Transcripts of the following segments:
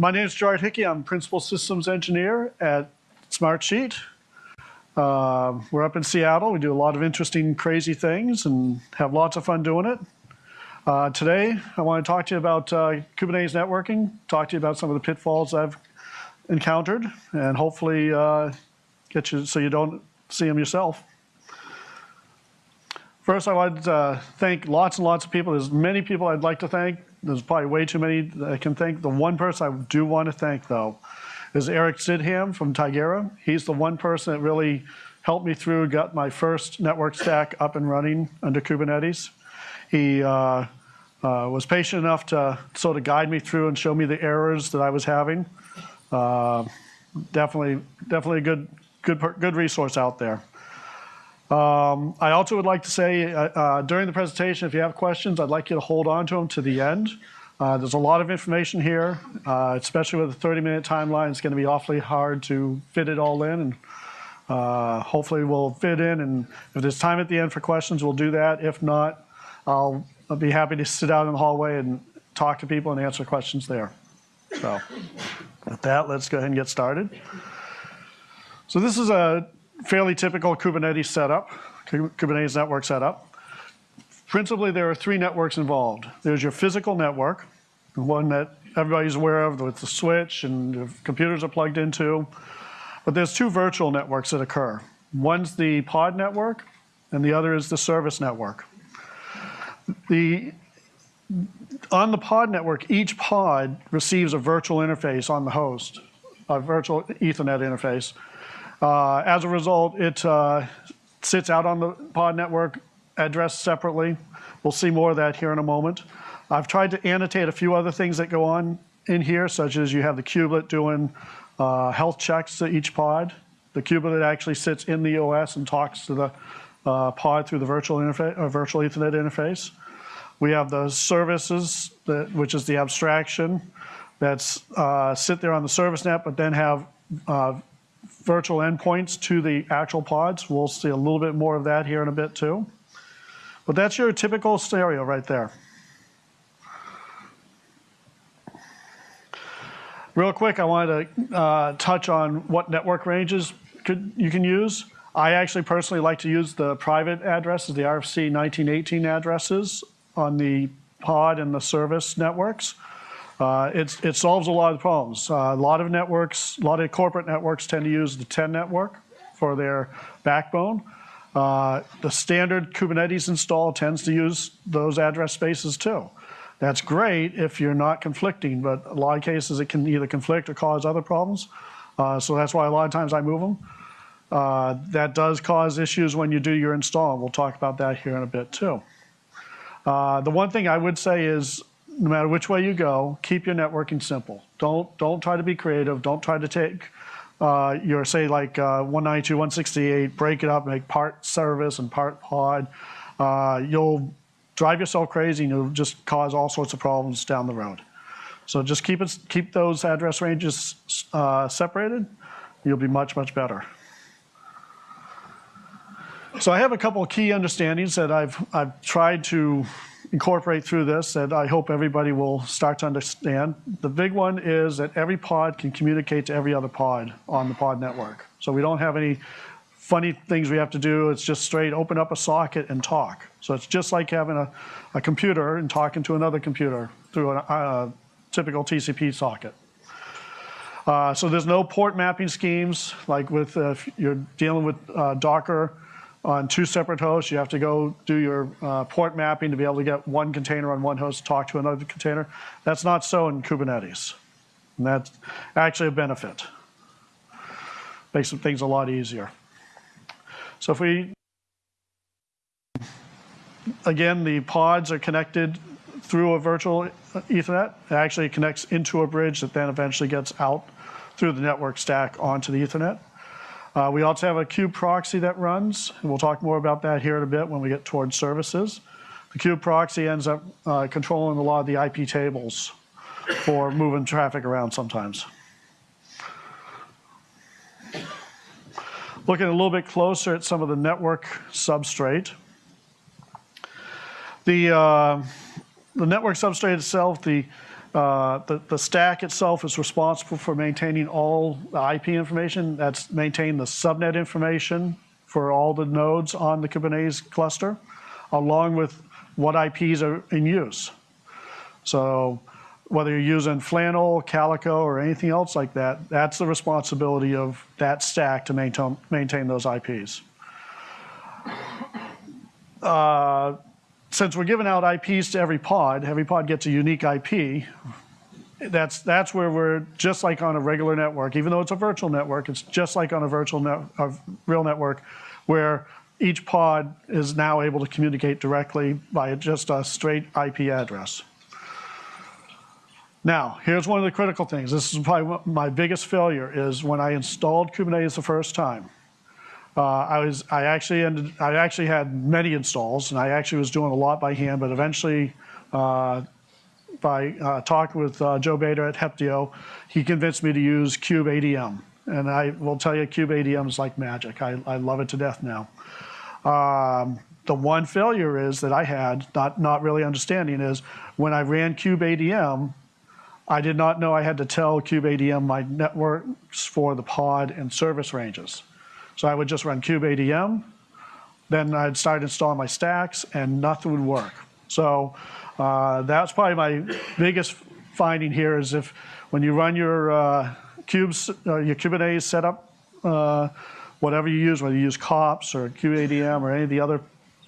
my name is Gerard Hickey. I'm Principal Systems Engineer at Smartsheet. Uh, we're up in Seattle. We do a lot of interesting, crazy things and have lots of fun doing it. Uh, today, I want to talk to you about uh, Kubernetes networking, talk to you about some of the pitfalls I've encountered, and hopefully uh, get you so you don't see them yourself. First, I want to thank lots and lots of people. There's many people I'd like to thank. There's probably way too many I can thank. The one person I do want to thank, though, is Eric Sidham from Tigera. He's the one person that really helped me through, got my first network stack up and running under Kubernetes. He uh, uh, was patient enough to sort of guide me through and show me the errors that I was having. Uh, definitely, definitely a good, good, good resource out there. Um, I also would like to say uh, uh, during the presentation, if you have questions, I'd like you to hold on to them to the end. Uh, there's a lot of information here, uh, especially with a 30-minute timeline. It's going to be awfully hard to fit it all in, and uh, hopefully we'll fit in. And if there's time at the end for questions, we'll do that. If not, I'll, I'll be happy to sit out in the hallway and talk to people and answer questions there. So with that, let's go ahead and get started. So this is a fairly typical Kubernetes setup, Kubernetes network setup. Principally, there are three networks involved. There's your physical network, the one that everybody's aware of with the switch and the computers are plugged into. But there's two virtual networks that occur. One's the pod network, and the other is the service network. The, on the pod network, each pod receives a virtual interface on the host, a virtual Ethernet interface, as a result, it uh, sits out on the pod network, addressed separately. We'll see more of that here in a moment. I've tried to annotate a few other things that go on in here, such as you have the kubelet doing uh, health checks to each pod. The kubelet actually sits in the OS and talks to the uh, pod through the virtual, interface, uh, virtual Ethernet interface. We have the services, that, which is the abstraction, that's uh, sit there on the service net, but then have virtual endpoints to the actual pods. We'll see a little bit more of that here in a bit too. But that's your typical scenario right there. Real quick, I wanted to uh, touch on what network ranges could, you can use. I actually personally like to use the private addresses, the RFC 1918 addresses on the pod and the service networks. Uh, it solves a lot of problems. Uh, a lot of networks, a lot of corporate networks tend to use the 10 network for their backbone. Uh, the standard Kubernetes install tends to use those address spaces too. That's great if you're not conflicting, but a lot of cases it can either conflict or cause other problems. Uh, so that's why a lot of times I move them. Uh, that does cause issues when you do your install. We'll talk about that here in a bit too. Uh, the one thing I would say is no matter which way you go, keep your networking simple. Don't, don't try to be creative. Don't try to take uh, your, say, like uh, 192, 168, break it up, make part service and part pod. Uh, you'll drive yourself crazy and you'll just cause all sorts of problems down the road. So just keep, it, keep those address ranges uh, separated. You'll be much, much better. So I have a couple of key understandings that I've, I've tried to incorporate through this that I hope everybody will start to understand. The big one is that every pod can communicate to every other pod on the pod network. So we don't have any funny things we have to do. It's just straight open up a socket and talk. So it's just like having a, a computer and talking to another computer through a, a typical TCP socket. Uh, so there's no port mapping schemes like with uh, if you're dealing with uh, Docker on two separate hosts. You have to go do your uh, port mapping to be able to get one container on one host to talk to another container. That's not so in Kubernetes. And that's actually a benefit. Makes things a lot easier. So if we, again, the pods are connected through a virtual Ethernet. It actually connects into a bridge that then eventually gets out through the network stack onto the Ethernet. Uh, we also have a kube proxy that runs, and we'll talk more about that here in a bit when we get towards services. The kube proxy ends up uh, controlling a lot of the IP tables for moving traffic around sometimes. Looking a little bit closer at some of the network substrate. The, uh, the network substrate itself, the uh, the, the stack itself is responsible for maintaining all the IP information. That's maintain the subnet information for all the nodes on the Kubernetes cluster, along with what IPs are in use. So whether you're using Flannel, Calico, or anything else like that, that's the responsibility of that stack to maintain, maintain those IPs. Uh, since we're giving out IPs to every pod, every pod gets a unique IP. That's, that's where we're just like on a regular network, even though it's a virtual network, it's just like on a virtual net, a real network, where each pod is now able to communicate directly by just a straight IP address. Now, here's one of the critical things. This is probably my biggest failure is when I installed Kubernetes the first time. Uh, I was, I actually ended, I actually had many installs, and I actually was doing a lot by hand. But eventually, uh, by uh, talking with uh, Joe Beda at Heptio, he convinced me to use KubeADM. And I will tell you, KubeADM is like magic. I, I love it to death now. Um, the one failure is that I had, not, not really understanding, is when I ran KubeADM, I did not know I had to tell KubeADM my networks for the pod and service ranges. So I would just run KubeADM, then I'd start installing my stacks, and nothing would work. So uh, that's probably my biggest finding here is if when you run your uh, cubes, uh, your Kubernetes setup, uh, whatever you use, whether you use kops or KubeADM or any of the other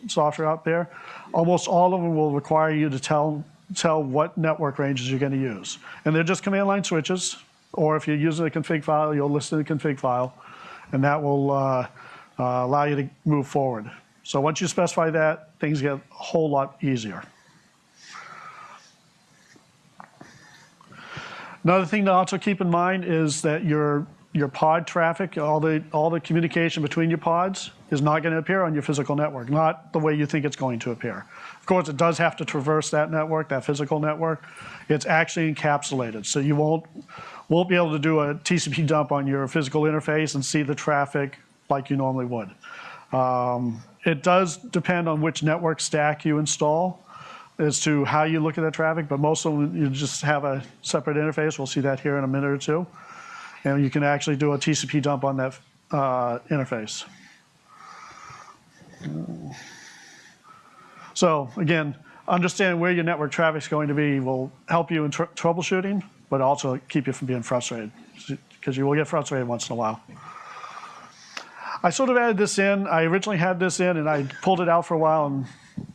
software out there, almost all of them will require you to tell tell what network ranges you're going to use. And they're just command line switches, or if you're using a config file, you'll list in the config file and that will uh, uh, allow you to move forward. So once you specify that, things get a whole lot easier. Another thing to also keep in mind is that your your pod traffic, all the all the communication between your pods is not going to appear on your physical network, not the way you think it's going to appear. Of course, it does have to traverse that network, that physical network. It's actually encapsulated, so you won't won't be able to do a TCP dump on your physical interface and see the traffic like you normally would. Um, it does depend on which network stack you install as to how you look at that traffic, but most of them you just have a separate interface. We'll see that here in a minute or two. And you can actually do a TCP dump on that uh, interface. So again, understanding where your network traffic is going to be will help you in tr troubleshooting, but also keep you from being frustrated because you will get frustrated once in a while. I sort of added this in. I originally had this in and I pulled it out for a while and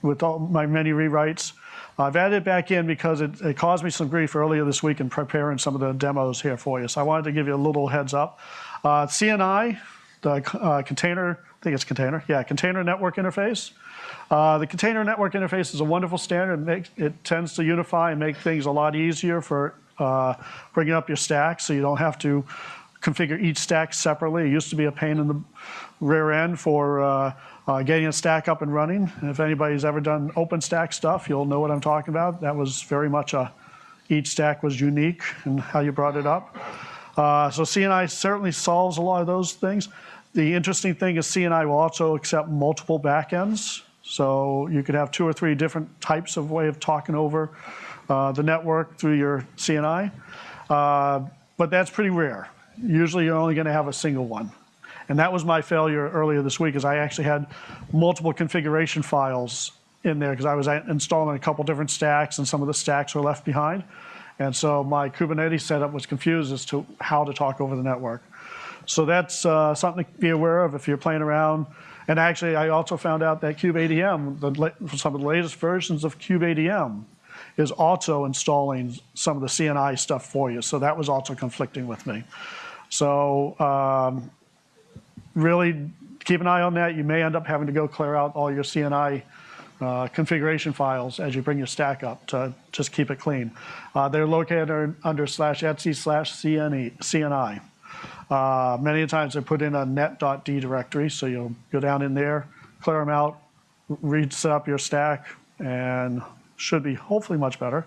with all my many rewrites. I've added it back in because it, it, caused me some grief earlier this week in preparing some of the demos here for you. So I wanted to give you a little heads up. Uh, CNI, the uh, container, I think it's container, yeah, container network interface. Uh, the container network interface is a wonderful standard. It, makes, it tends to unify and make things a lot easier for uh, bringing up your stack so you don't have to configure each stack separately. It used to be a pain in the rear end for uh, getting a stack up and running. And if anybody's ever done OpenStack stuff, you'll know what I'm talking about. That was very much a, each stack was unique in how you brought it up. Uh, so CNI certainly solves a lot of those things. The interesting thing is CNI will also accept multiple backends. So you could have two or three different types of way of talking over uh, the network through your CNI. Uh, but that's pretty rare. Usually you're only gonna have a single one. And that was my failure earlier this week is I actually had multiple configuration files in there because I was installing a couple different stacks and some of the stacks were left behind. And so my Kubernetes setup was confused as to how to talk over the network. So that's uh, something to be aware of if you're playing around. And actually, I also found out that KubeADM, the, some of the latest versions of KubeADM, is also installing some of the CNI stuff for you. So that was also conflicting with me. So um, really keep an eye on that. You may end up having to go clear out all your CNI uh, configuration files as you bring your stack up to just keep it clean. Uh, they're located under, slash etc slash CNI. Uh, many times they're put in a net.d directory, so you'll go down in there, clear them out, reset up your stack, and should be hopefully much better.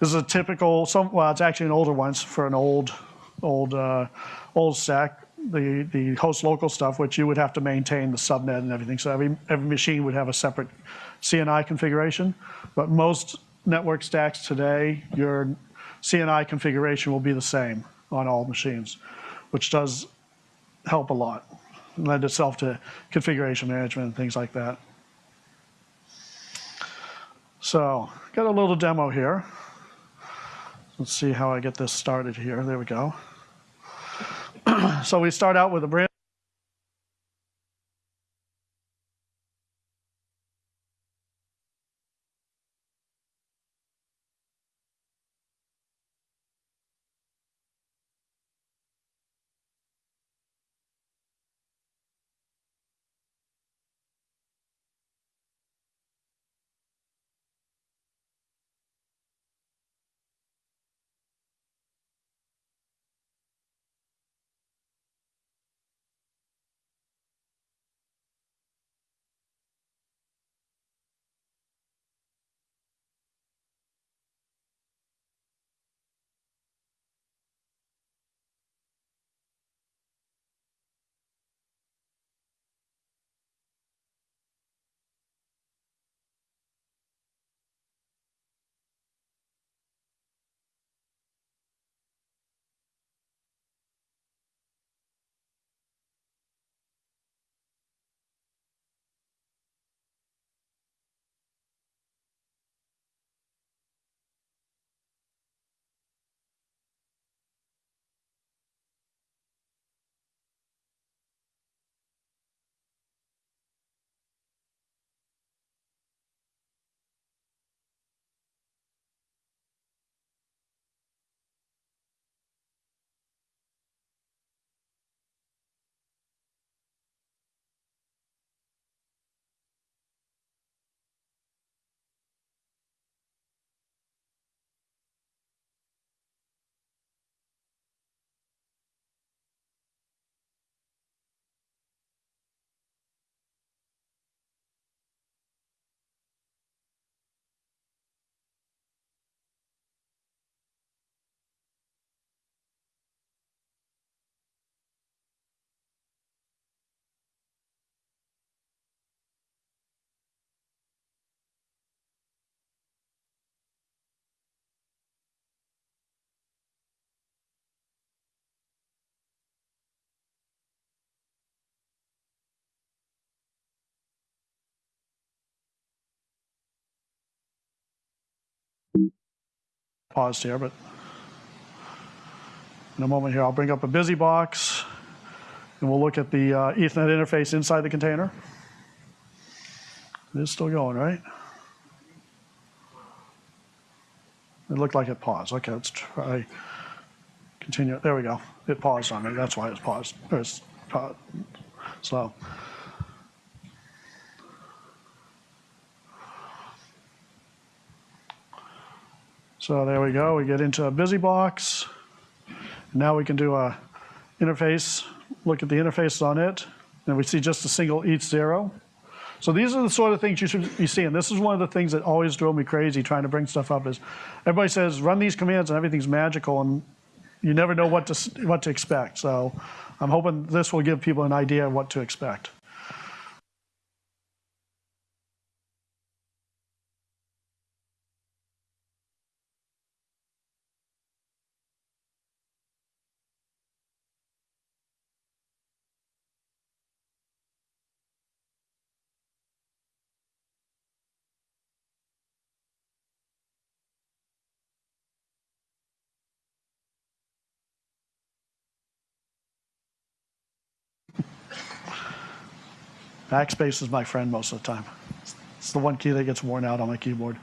This is a typical, some, well, it's actually an older one for an old, old, uh, old stack. The, the host local stuff, which you would have to maintain the subnet and everything. So every, every machine would have a separate CNI configuration. But most network stacks today, your CNI configuration will be the same on all machines, which does help a lot, lend itself to configuration management and things like that. So, got a little demo here. Let's see how I get this started here. There we go. so we start out with a brand paused here, but in a moment here, I'll bring up a BusyBox and we'll look at the uh, Ethernet interface inside the container. It is still going, right? It looked like it paused. Okay, let's try continue. There we go. It paused on me. That's why it's paused. It's paused. slow. So there we go. We get into a BusyBox. Now we can do a interface, look at the interfaces on it, and we see just a single eth0. So these are the sort of things you should be seeing. This is one of the things that always drove me crazy trying to bring stuff up is everybody says run these commands and everything's magical and you never know what to, what to expect. So I'm hoping this will give people an idea of what to expect. Backspace is my friend most of the time. It's the one key that gets worn out on my keyboard.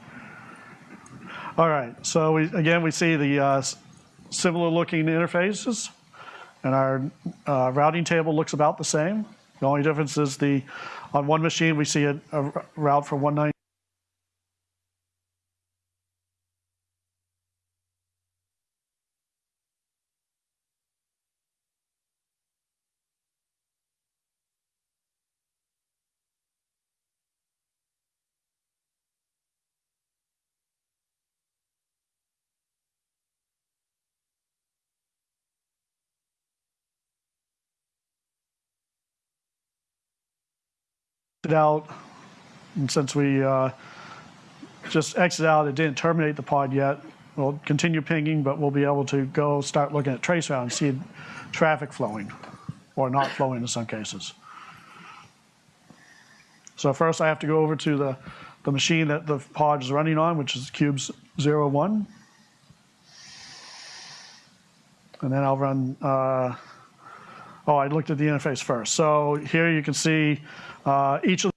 All right, so we, again, we see the uh, similar looking interfaces and our uh, routing table looks about the same. The only difference is the, on one machine, we see a, a route for 190. Out, and since we uh, just exited out, it didn't terminate the pod yet. We'll continue pinging, but we'll be able to go start looking at traceroute and see traffic flowing or not flowing in some cases. So first I have to go over to the, the machine that the pod is running on, which is cubes 01. And then I'll run, uh, oh, I looked at the interface first. So here you can see Uh, each of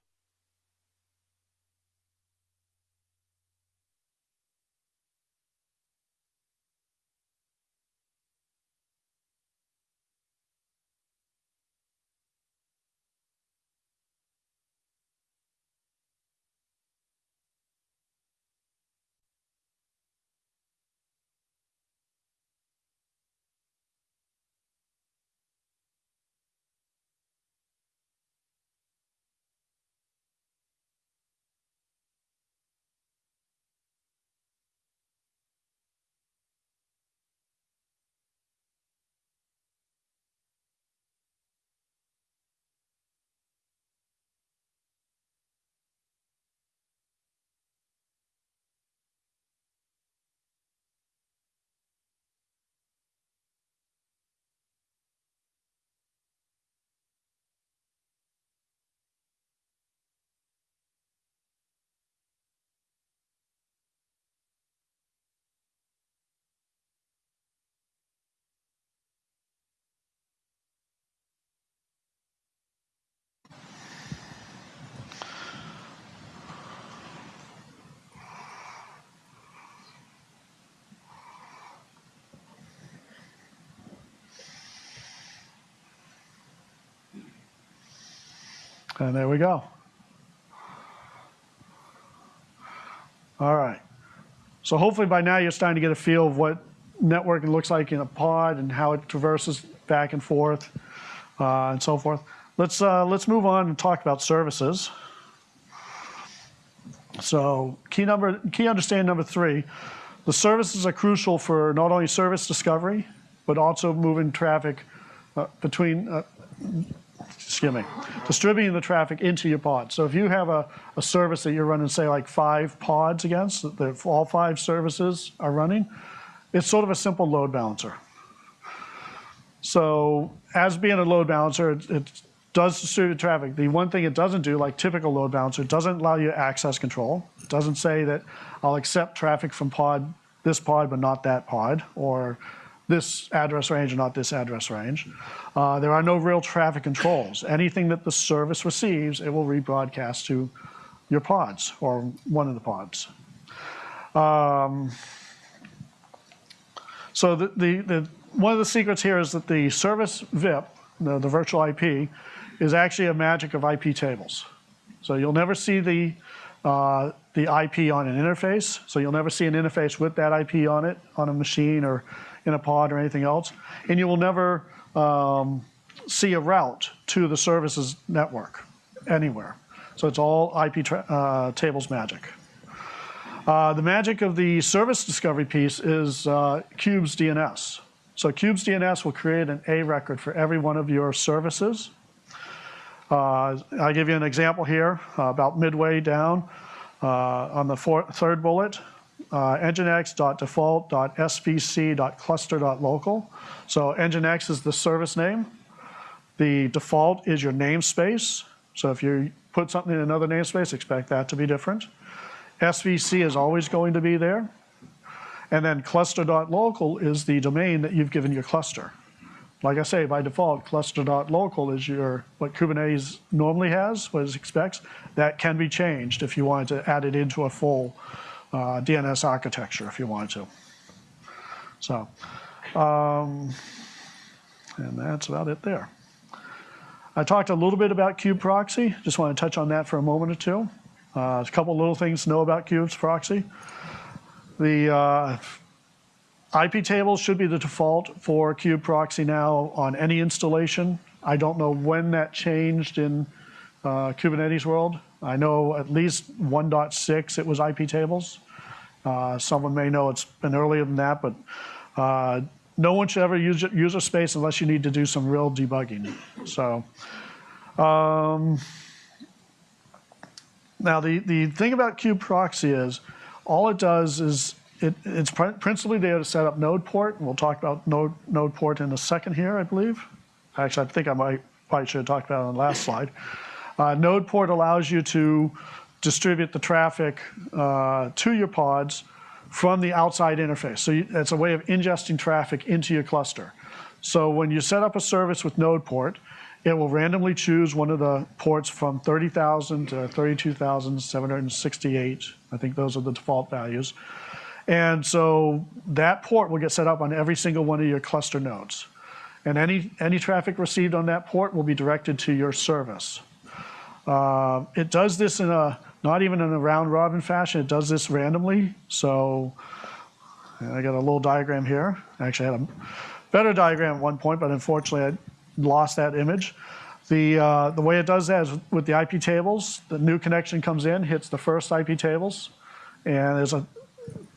And there we go. All right. So hopefully by now you're starting to get a feel of what networking looks like in a pod and how it traverses back and forth uh, and so forth. Let's, uh, let's move on and talk about services. So key, number, key understanding number three, the services are crucial for not only service discovery, but also moving traffic uh, between me, distributing the traffic into your pod. So if you have a, a service that you're running, say like five pods against, that all five services are running, it's sort of a simple load balancer. So as being a load balancer, it, it does distribute traffic. The one thing it doesn't do, like typical load balancer, doesn't allow you access control. It doesn't say that I'll accept traffic from pod, this pod, but not that pod, or this address range not this address range. Uh, there are no real traffic controls. Anything that the service receives, it will rebroadcast to your pods or one of the pods. Um, so the, the, the, one of the secrets here is that the service VIP, the, the virtual IP, is actually a magic of IP tables. So you'll never see the, uh, the IP on an interface. So you'll never see an interface with that IP on it on a machine or in a pod or anything else. And you will never um, see a route to the services network anywhere. So it's all IP uh, tables magic. Uh, the magic of the service discovery piece is uh, Kubes DNS. So Kubes DNS will create an A record for every one of your services. Uh, I'll give you an example here, uh, about midway down uh, on the third bullet uh, nginx.default.svc.cluster.local. So nginx is the service name. The default is your namespace. So if you put something in another namespace, expect that to be different. SVC is always going to be there. And then cluster.local is the domain that you've given your cluster. Like I say, by default, cluster.local is your what Kubernetes normally has, what it expects. That can be changed if you wanted to add it into a full uh, DNS architecture if you wanted to. So, um, and that's about it there. I talked a little bit about Kube Proxy. Just want to touch on that for a moment or two. Uh, a couple little things to know about Kube's proxy. The uh, IP tables should be the default for Kube Proxy now on any installation. I don't know when that changed in uh, Kubernetes world. I know at least 1.6 it was IP tables. Uh, someone may know it's been earlier than that, but uh, no one should ever use user space unless you need to do some real debugging. So um, now the, the thing about kube proxy is all it does is it, it's prin- principally there to set up node port, and we'll talk about node, node port in a second here, I believe. Actually, I think I might, probably should have talked about it on the last slide. Uh, node port allows you to distribute the traffic uh, to your pods from the outside interface. So you, it's a way of ingesting traffic into your cluster. So when you set up a service with node port, it will randomly choose one of the ports from 30,000 to 32,768. I think those are the default values. And so that port will get set up on every single one of your cluster nodes. And any, any traffic received on that port will be directed to your service. Uh, it does this in a, not even in a round robin fashion, it does this randomly. So I got a little diagram here. I actually had a better diagram at one point, but unfortunately I lost that image. The, uh, the way it does that is with the IP tables, the new connection comes in, hits the first IP tables, and there's a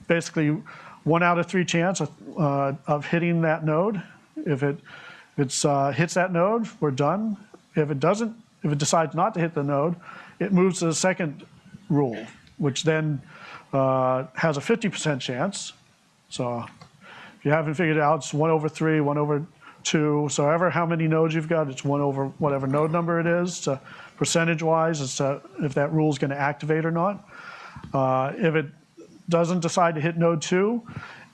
basically one out of three chance of, uh, of hitting that node. If it if it's, uh, hits that node, we're done. If it doesn't, if it decides not to hit the node, it moves to the second rule, which then uh, has a 50% chance. So if you haven't figured it out, it's one over three, one over two. So ever how many nodes you've got, it's one over whatever node number it is. To percentage-wise, as to if that rule is going to activate or not. Uh, if it doesn't decide to hit node two,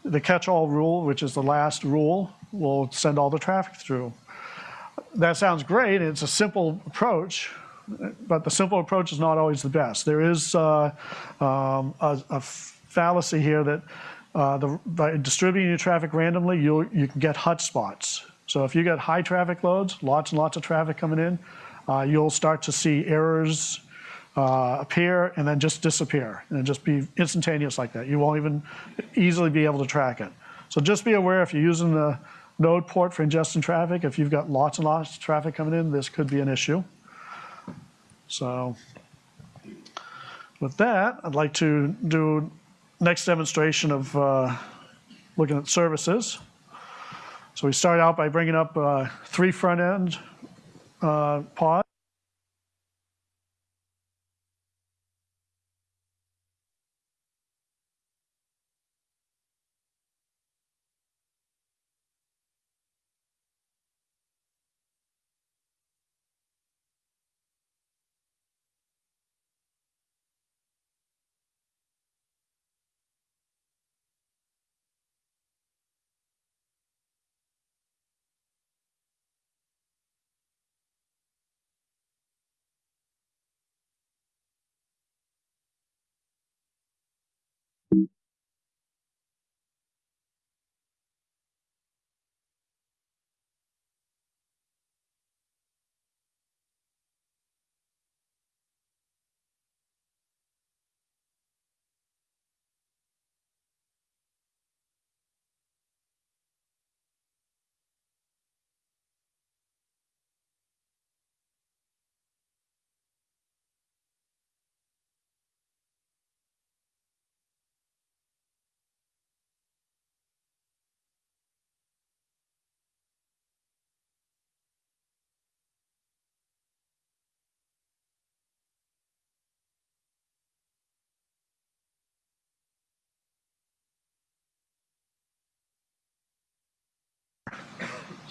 the catch-all rule, which is the last rule, will send all the traffic through. That sounds great. It's a simple approach, but the simple approach is not always the best. There is uh, um, a, a, fallacy here that uh, the, by distributing your traffic randomly, you you can get hotspots. So if you get high traffic loads, lots and lots of traffic coming in, uh, you'll start to see errors uh, appear and then just disappear and just be instantaneous like that. You won't even easily be able to track it. So just be aware if you're using the node port for ingesting traffic, if you've got lots and lots of traffic coming in, this could be an issue. So with that, I'd like to do next demonstration of uh, looking at services. So we start out by bringing up uh, three front end uh, pods.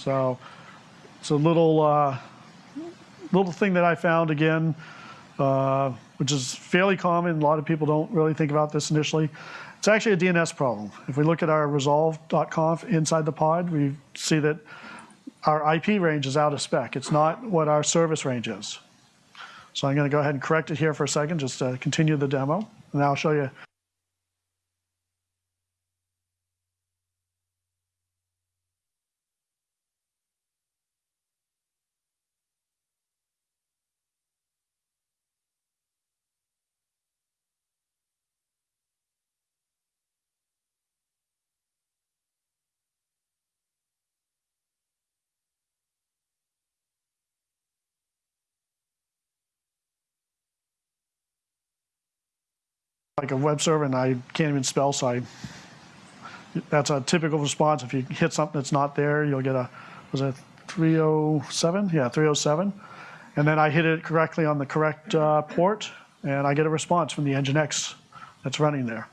So it's a little uh, little thing that I found again, uh, which is fairly common. A lot of people don't really think about this initially. It's actually a DNS problem. If we look at our resolv.conf inside the pod, we see that our IP range is out of spec. It's not what our service range is. So I'm going to go ahead and correct it here for a second, just to continue the demo. And I'll show you like a web server and I can't even spell, so I, that's a typical response. If you hit something that's not there, you'll get a, was it 307? Yeah, 307. And then I hit it correctly on the correct uh, port, and I get a response from the Nginx that's running there.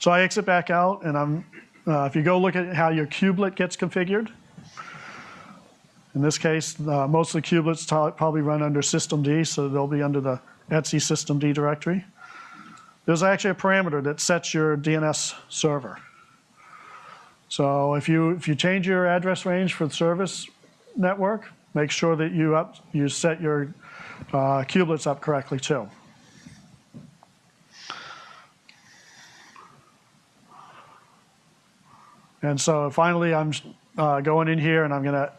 So I exit back out, and I'm, uh, if you go look at how your kubelet gets configured, in this case, uh, most of the kubelets probably run under systemd, so they'll be under the etc systemd directory. There's actually a parameter that sets your DNS server. So if you, if you change your address range for the service network, make sure that you, up, you set your uh, kubelets up correctly too. And so finally, I'm uh, going in here and I'm going to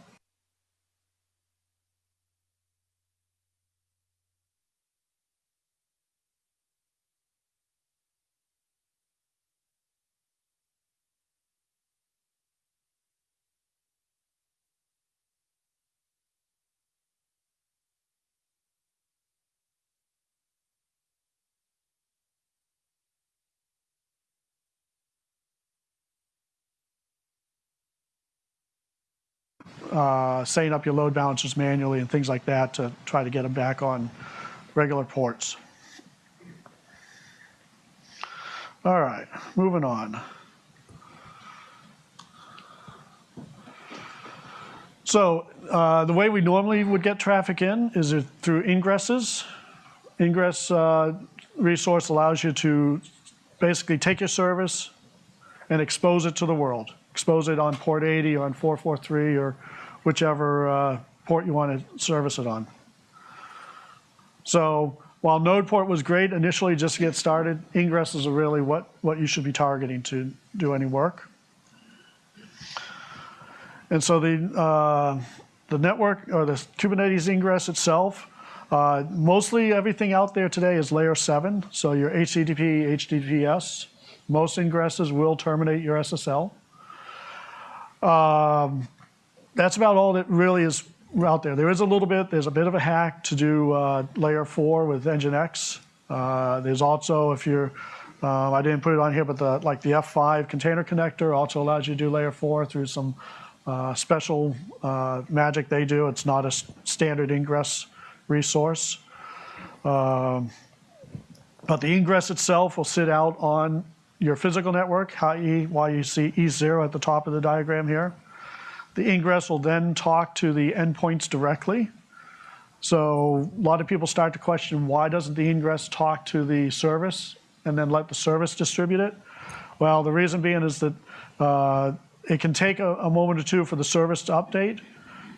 uh, setting up your load balancers manually and things like that to try to get them back on regular ports. All right, moving on. So uh, the way we normally would get traffic in is through ingresses. Ingress uh, resource allows you to basically take your service and expose it to the world. Expose it on port 80 or on 443 or whichever uh, port you want to service it on. So while node port was great initially just to get started, ingress is really what, what you should be targeting to do any work. And so the, uh, the network or the Kubernetes ingress itself, uh, mostly everything out there today is layer seven. So your HTTP, HTTPS, most ingresses will terminate your SSL. Um, that's about all that really is out there. There is a little bit, there's a bit of a hack to do uh, layer four with Nginx. Uh, there's also, if you're, uh, I didn't put it on here, but the, like the F5 container connector also allows you to do layer four through some uh, special uh, magic they do. It's not a standard ingress resource. Um, but the ingress itself will sit out on your physical network, i.e. why you see E0 at the top of the diagram here. The ingress will then talk to the endpoints directly. So a lot of people start to question why doesn't the ingress talk to the service and then let the service distribute it? Well, the reason being is that uh, it can take a, a, moment or two for the service to update.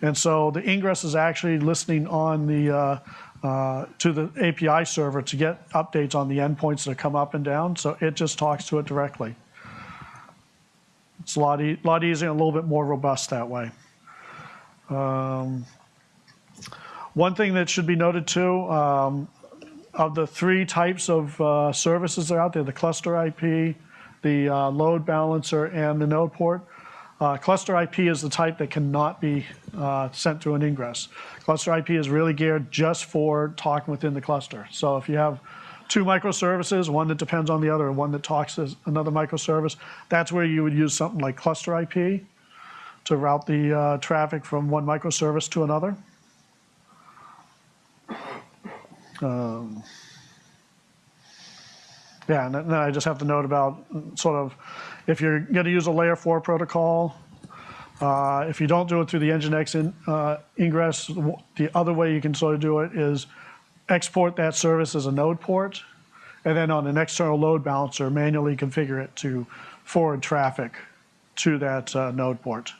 And so the ingress is actually listening on the, uh, uh, to the API server to get updates on the endpoints that come up and down. So it just talks to it directly. It's a lot, e lot easier and a little bit more robust that way. Um, one thing that should be noted too, um, of the three types of uh, services that are out there, the cluster IP, the uh, load balancer, and the node port, uh, cluster IP is the type that cannot be uh, sent through an ingress. Cluster IP is really geared just for talking within the cluster. So if you have two microservices, one that depends on the other, and one that talks to another microservice. That's where you would use something like cluster IP to route the uh, traffic from one microservice to another. Um, yeah, and then I just have to note about sort of if you're going to use a layer four protocol, uh, if you don't do it through the Nginx in, uh, ingress, the other way you can sort of do it is export that service as a node port, and then on an external load balancer, manually configure it to forward traffic to that uh, node port.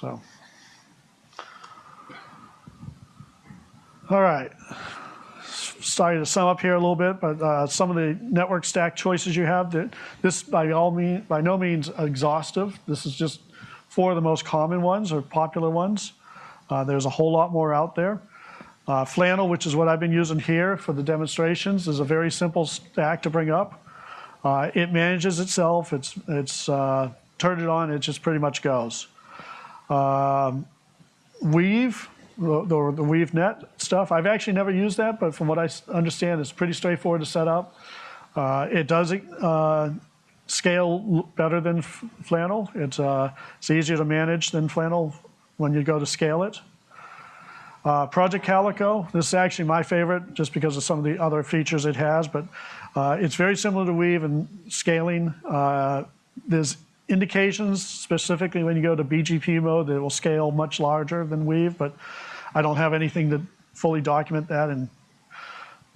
So, all right. Sorry to sum up here a little bit, but uh, some of the network stack choices you have, that this by all mean, by no means exhaustive. This is just four of the most common ones or popular ones. Uh, there's a whole lot more out there. Uh, Flannel, which is what I've been using here for the demonstrations, is a very simple stack to bring up. Uh, it manages itself. It's, it's uh, turn it on, it just pretty much goes. Um, Weave, the, the, the WeaveNet stuff, I've actually never used that, but from what I understand, it's pretty straightforward to set up. Uh, it does uh, scale better than Flannel. It's, uh, it's easier to manage than Flannel when you go to scale it. Uh, Project Calico, this is actually my favorite just because of some of the other features it has, but uh, it's very similar to Weave in scaling. Uh, There's indications specifically when you go to BGP mode that it will scale much larger than Weave, but I don't have anything to fully document that and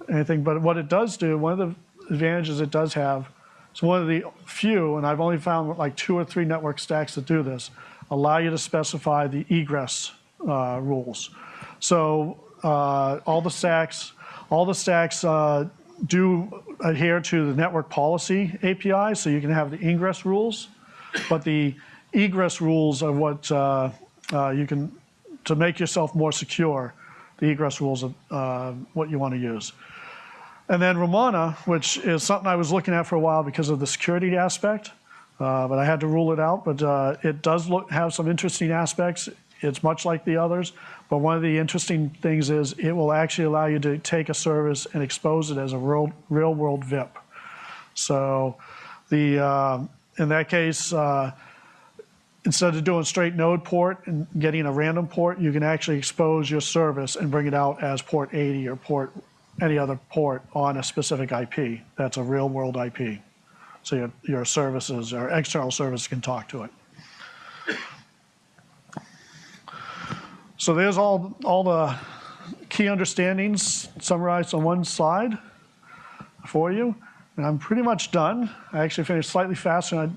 anything. But what it does do, one of the advantages it does have, it's one of the few, and I've only found like two or three network stacks that do this, allow you to specify the egress uh, rules. So uh, all the stacks, all the stacks uh, do adhere to the network policy API, so you can have the ingress rules, but the egress rules are what uh, uh, you can, to make yourself more secure, the egress rules are uh, what you want to use. And then Romana, which is something I was looking at for a while because of the security aspect, uh, but I had to rule it out. But it does look, have some interesting aspects. It's much like the others, but one of the interesting things is it will actually allow you to take a service and expose it as a real, real world VIP. So the, uh, in that case, uh, instead of doing straight node port and getting a random port, you can actually expose your service and bring it out as port 80 or port any other port on a specific IP. That's a real world IP. So your, your services or external service can talk to it. So there's all, all the key understandings summarized on one slide for you. And I'm pretty much done. I actually finished slightly faster than